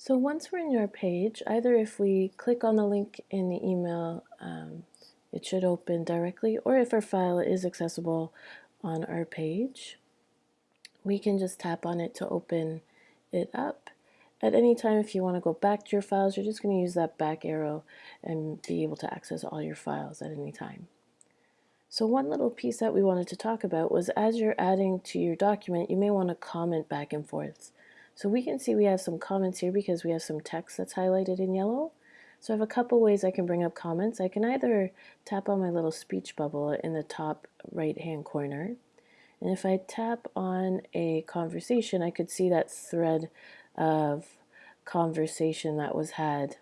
So once we're in your page, either if we click on the link in the email, um, it should open directly, or if our file is accessible on our page, we can just tap on it to open it up. At any time, if you want to go back to your files, you're just going to use that back arrow and be able to access all your files at any time. So one little piece that we wanted to talk about was as you're adding to your document, you may want to comment back and forth. So we can see we have some comments here because we have some text that's highlighted in yellow. So I have a couple ways I can bring up comments. I can either tap on my little speech bubble in the top right hand corner. And if I tap on a conversation, I could see that thread of conversation that was had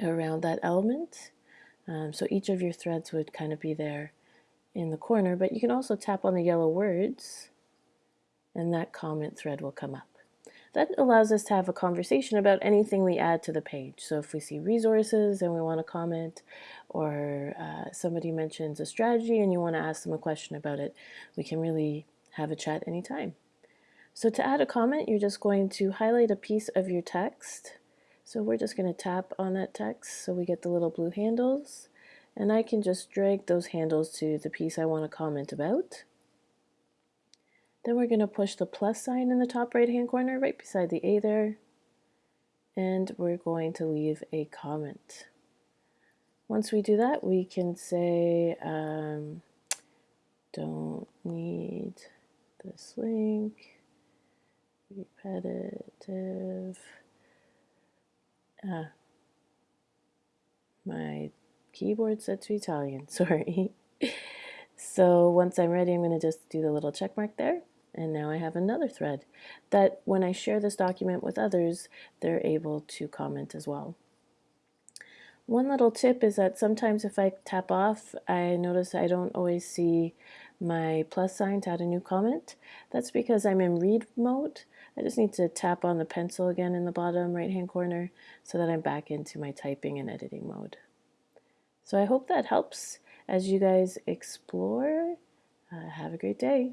around that element. Um, so each of your threads would kind of be there in the corner, but you can also tap on the yellow words and that comment thread will come up. That allows us to have a conversation about anything we add to the page. So if we see resources and we want to comment, or uh, somebody mentions a strategy and you want to ask them a question about it, we can really have a chat anytime. So to add a comment, you're just going to highlight a piece of your text. So we're just going to tap on that text so we get the little blue handles. And I can just drag those handles to the piece I want to comment about. Then we're going to push the plus sign in the top right hand corner right beside the A there. And we're going to leave a comment. Once we do that, we can say, um, don't need this link, repetitive. Ah, my keyboard set to Italian, sorry. so once I'm ready, I'm going to just do the little check mark there. And now I have another thread that when I share this document with others, they're able to comment as well. One little tip is that sometimes if I tap off, I notice I don't always see my plus sign to add a new comment. That's because I'm in read mode. I just need to tap on the pencil again in the bottom right hand corner so that I'm back into my typing and editing mode. So I hope that helps as you guys explore. Uh, have a great day.